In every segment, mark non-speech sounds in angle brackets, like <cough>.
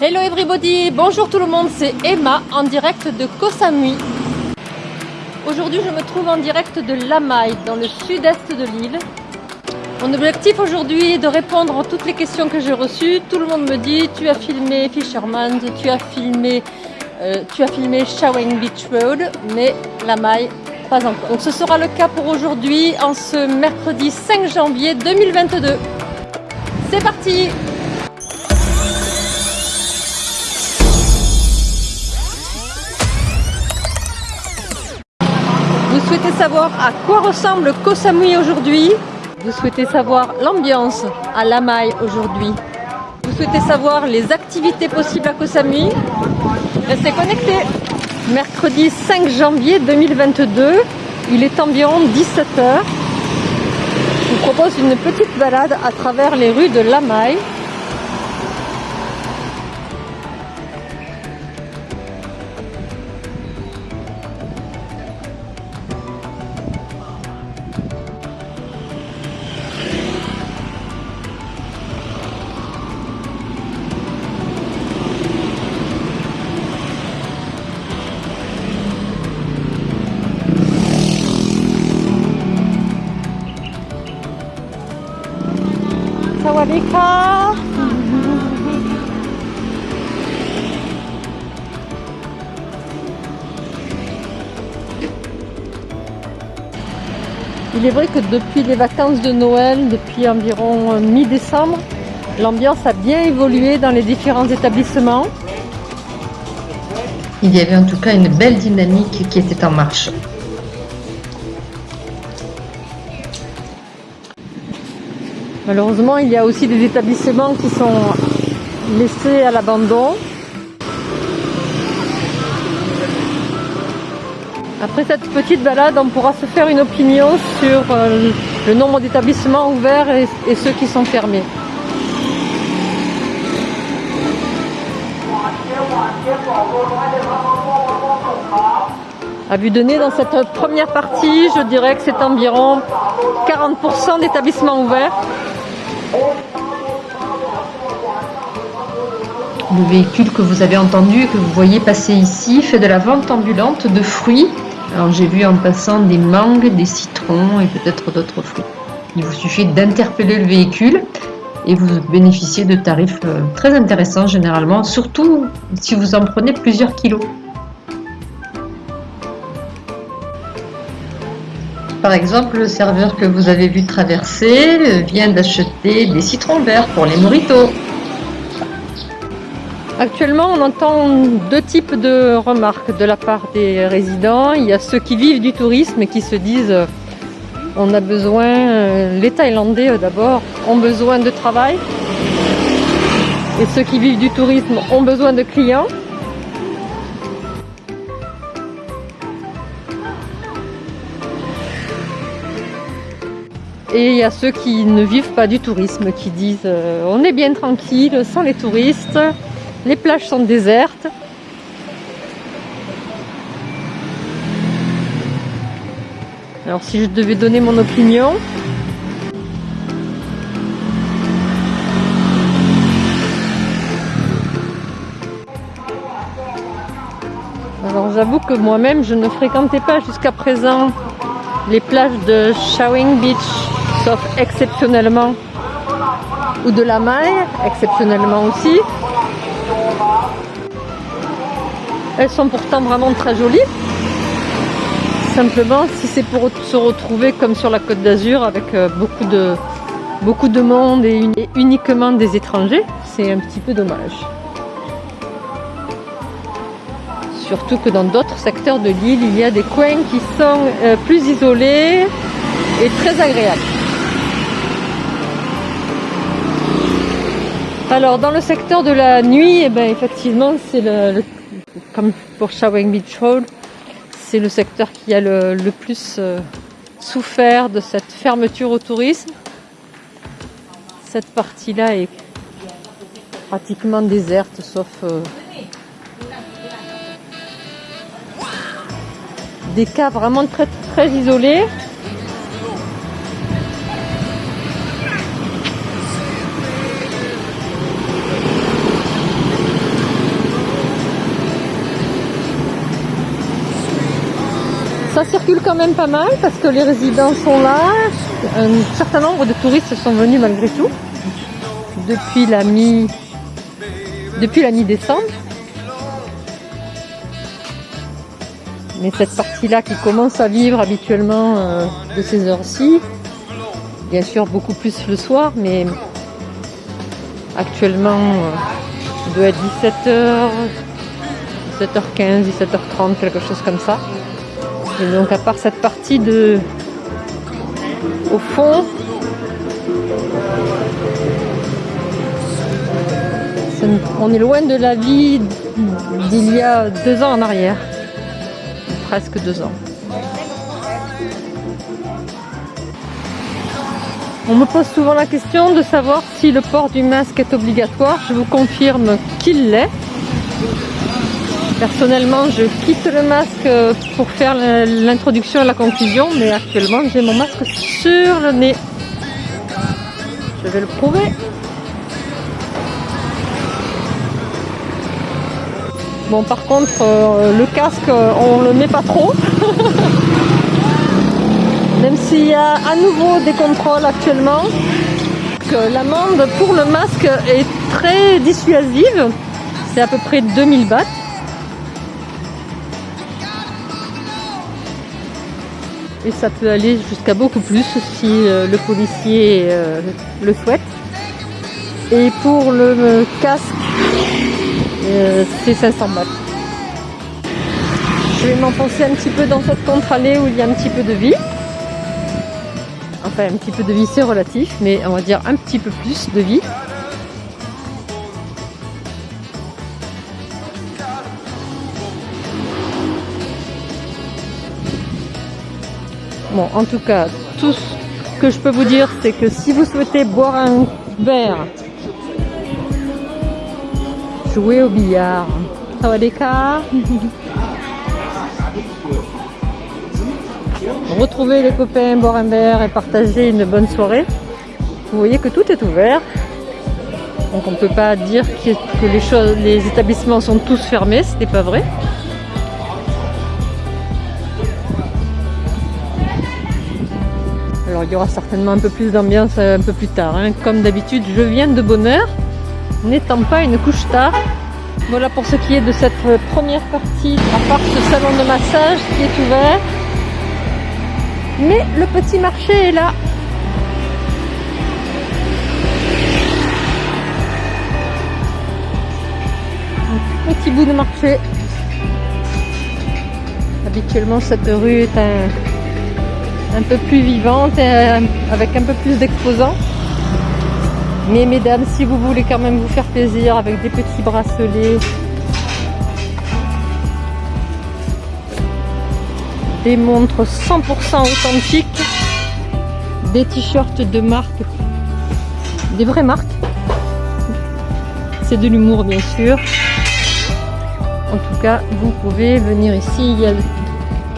Hello everybody, bonjour tout le monde, c'est Emma en direct de Koh Samui. Aujourd'hui je me trouve en direct de Lamai dans le sud-est de l'île. Mon objectif aujourd'hui est de répondre à toutes les questions que j'ai reçues. Tout le monde me dit tu as filmé Fisherman, tu as filmé, euh, filmé Shawang Beach Road, mais Lamai pas encore. Donc ce sera le cas pour aujourd'hui en ce mercredi 5 janvier 2022. C'est parti souhaitez savoir à quoi ressemble Koh Samui aujourd'hui Vous souhaitez savoir l'ambiance à Lamai aujourd'hui. Vous souhaitez savoir les activités possibles à Koh Samui Restez connectés. Mercredi 5 janvier 2022, il est environ 17h. Je vous propose une petite balade à travers les rues de Il est vrai que depuis les vacances de Noël, depuis environ euh, mi-décembre, l'ambiance a bien évolué dans les différents établissements. Il y avait en tout cas une belle dynamique qui était en marche. Malheureusement, il y a aussi des établissements qui sont laissés à l'abandon. Après cette petite balade, on pourra se faire une opinion sur euh, le nombre d'établissements ouverts et, ceux qui sont fermés. À vue de nez, dans cette première partie, je dirais que c'est environ 40% d'établissements ouverts. Le véhicule que vous avez entendu et que vous voyez passer ici fait de la vente ambulante de fruits. Alors j'ai vu en passant des mangues, des citrons et peut-être d'autres fruits. Il vous suffit d'interpeller le véhicule et vous bénéficiez de tarifs euh, très intéressants généralement, surtout si vous en prenez plusieurs kilos. Par exemple, le serveur que vous avez vu traverser vient d'acheter des citrons verts pour les moritos. Actuellement, on entend deux types de remarques de la part des résidents. Il y a ceux qui vivent du tourisme et qui se disent on a besoin, euh, les Thaïlandais euh, d'abord, ont besoin de travail. Et ceux qui vivent du tourisme ont besoin de clients. Et il y a ceux qui ne vivent pas du tourisme, qui disent euh, on est bien tranquille sans les touristes, les plages sont désertes. Alors si je devais donner mon opinion, alors j'avoue que moi-même je ne fréquentais pas jusqu'à présent les plages de Shawing Beach, exceptionnellement, ou de la Maille, exceptionnellement aussi. Elles sont pourtant vraiment très jolies. Simplement, si c'est pour se retrouver comme sur la Côte d'Azur avec euh, beaucoup de, beaucoup de monde et uniquement des étrangers, c'est un petit peu dommage. Surtout que dans d'autres secteurs de l'île, il y a des coins qui sont euh, plus isolés et très agréables. Alors dans le secteur de la nuit, eh ben, effectivement, c'est le, comme pour Shawang Beach Road, c'est le secteur qui a le, plus euh, souffert de cette fermeture au tourisme. Cette partie-là est pratiquement déserte, sauf euh, des cas vraiment très très isolés. Ça circule quand même pas mal parce que les résidents sont là. Un certain nombre de touristes sont venus malgré tout depuis la mi depuis la mi-décembre. Mais cette partie-là qui commence à vivre habituellement euh, de ces heures-ci, bien sûr beaucoup plus le soir, mais actuellement euh, doit être 17h, 17h15, 17h30, quelque chose comme ça. Donc à part cette partie de au fond, on est loin de la vie d'il y a deux ans en arrière. Presque deux ans. On me pose souvent la question de savoir si le port du masque est obligatoire. Je vous confirme qu'il l'est. Personnellement, je quitte le masque pour faire l'introduction et la conclusion, mais actuellement, j'ai mon masque sur le nez. Je vais le prouver. Bon, par contre, euh, le casque, on le met pas trop. <laughs> Même s'il y a à nouveau des contrôles actuellement, l'amende pour le masque est très dissuasive. C'est à peu près 2000 bahts. Ça peut aller jusqu'à beaucoup plus si euh, le policier euh, le souhaite. Et pour le casque, euh, c'est 500 balles. Je vais m'enfoncer un petit peu dans cette contre-allée où il y a un petit peu de vie. Enfin, un petit peu de vie, c'est relatif, mais on va dire un petit peu plus de vie. Bon, en tout cas, tout ce que je peux vous dire, c'est que si vous souhaitez boire un verre, jouer au billard, cas <laughs> retrouver les copains, boire un verre et partager une bonne soirée, vous voyez que tout est ouvert. Donc on ne peut pas dire que les établissements sont tous fermés, ce n'est pas vrai. Il y aura certainement un peu plus d'ambiance euh, un peu plus tard. Hein. Comme d'habitude, je viens de bonne heure, n'étant pas une couche tard. Voilà pour ce qui est de cette euh, première partie, à part ce salon de massage qui est ouvert. Mais le petit marché est là. Un petit bout de marché. Habituellement, cette rue est un, un peu plus vivante, euh, avec un peu plus d'exposants. Mais mesdames, si vous voulez quand même vous faire plaisir avec des petits bracelets, des montres 100% authentiques, des t-shirts de marque, des vraies marques. C'est de l'humour bien sûr. En tout cas, vous pouvez venir ici, il y a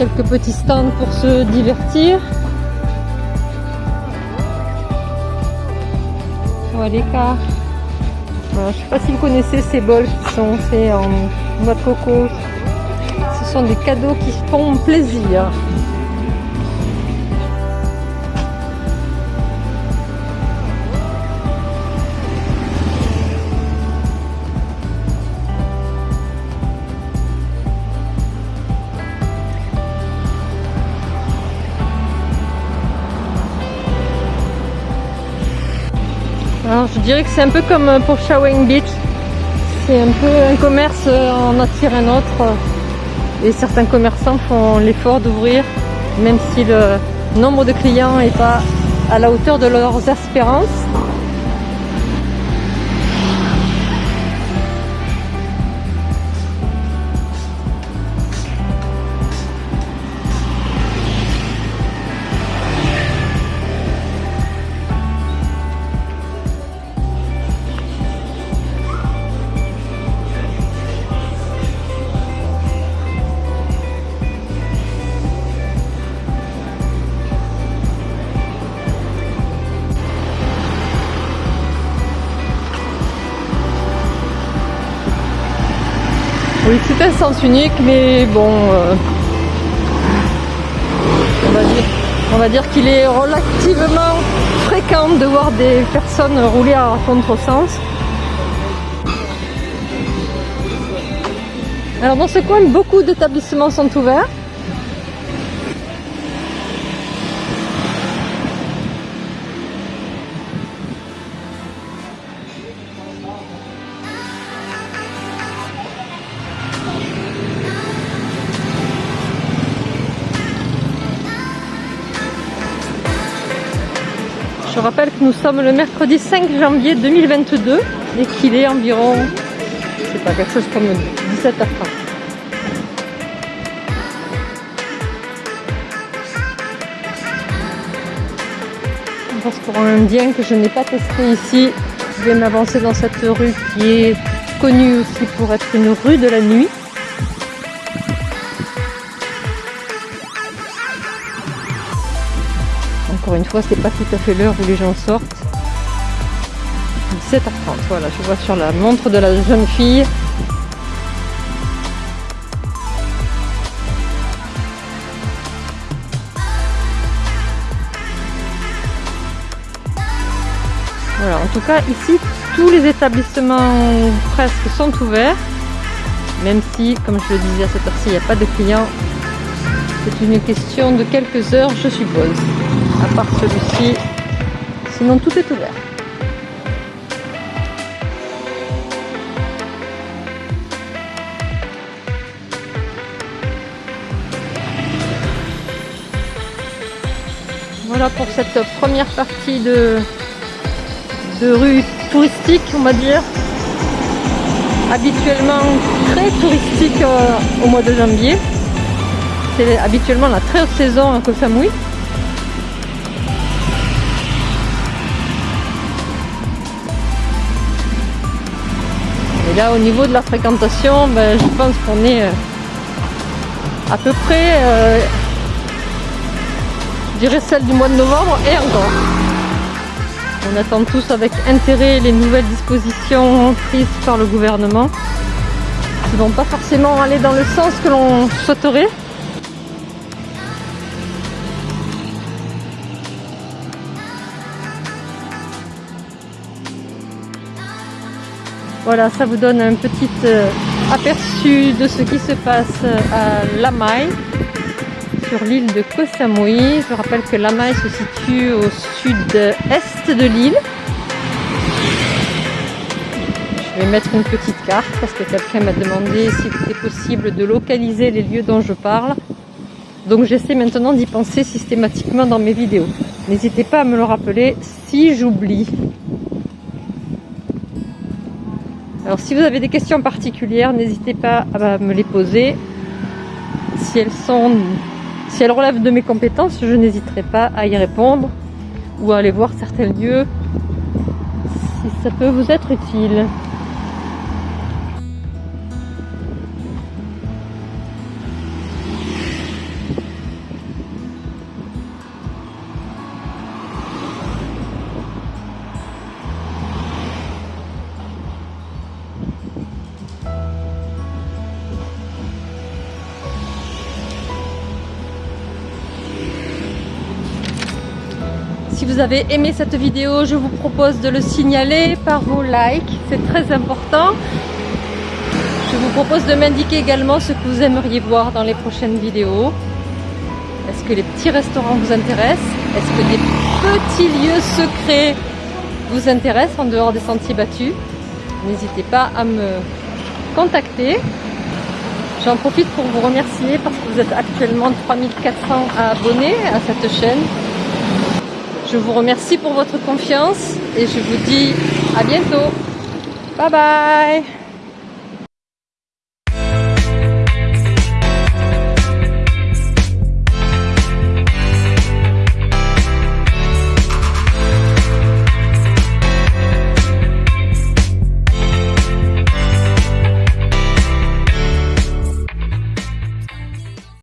quelques petits stands pour se divertir. Voilà je sais pas si vous connaissez ces bols qui sont faits en noix de coco. Ce sont des cadeaux qui font plaisir. Je dirais que c'est un peu comme pour Shawang Beach. C'est un peu un commerce en attire un autre. Et certains commerçants font l'effort d'ouvrir, même si le nombre de clients n'est pas à la hauteur de leurs espérances. Oui, c'est un sens unique, mais bon, euh, On va dire, dire qu'il est relativement fréquent de voir des personnes rouler à contresens. Alors dans ce coin, beaucoup d'établissements sont ouverts. Je rappelle que nous sommes le mercredi 5 janvier 2022 et qu'il est environ, je sais pas, quelque chose comme 17h30. Un restaurant indien que je n'ai pas testé ici. Je vais m'avancer dans cette rue qui est connue aussi pour être une rue de la nuit. Encore une fois, c'est pas tout à fait l'heure où les gens sortent. 17h30, voilà, je vois sur la montre de la jeune fille. Voilà, en tout cas, ici, tous les établissements presque sont ouverts. Même si, comme je le disais à cette heure-ci, il n'y a pas de clients. C'est une question de quelques heures, je suppose à part celui-ci. Sinon, tout est ouvert. Voilà pour cette première partie de, de rue touristique, on va dire. Habituellement très touristique euh, au mois de janvier. C'est habituellement la très haute saison à Koh Samui. Et là, au niveau de la fréquentation, ben, je pense qu'on est euh, à peu près, euh, je celle du mois de novembre et encore. On attend tous avec intérêt les nouvelles dispositions prises par le gouvernement qui vont pas forcément aller dans le sens que l'on souhaiterait. Voilà, ça vous donne un petit euh, aperçu de ce qui se passe à Lamai, sur l'île de Koh Samui. Je rappelle que Lamai se situe au sud-est de l'île. Je vais mettre une petite carte parce que quelqu'un m'a demandé s'il était possible de localiser les lieux dont je parle. Donc j'essaie maintenant d'y penser systématiquement dans mes vidéos. N'hésitez pas à me le rappeler si j'oublie. Alors si vous avez des questions particulières, n'hésitez pas à me les poser. Si elles sont, si elles relèvent de mes compétences, je n'hésiterai pas à y répondre ou à aller voir certains lieux si ça peut vous être utile. Vous avez aimé cette vidéo, je vous propose de le signaler par vos likes, c'est très important. Je vous propose de m'indiquer également ce que vous aimeriez voir dans les prochaines vidéos. Est-ce que les petits restaurants vous intéressent? Est-ce que des petits lieux secrets vous intéressent en dehors des sentiers battus? N'hésitez pas à me contacter. J'en profite pour vous remercier parce que vous êtes actuellement 3400 abonnés à cette chaîne. Je vous remercie pour votre confiance et je vous dis à bientôt. Bye bye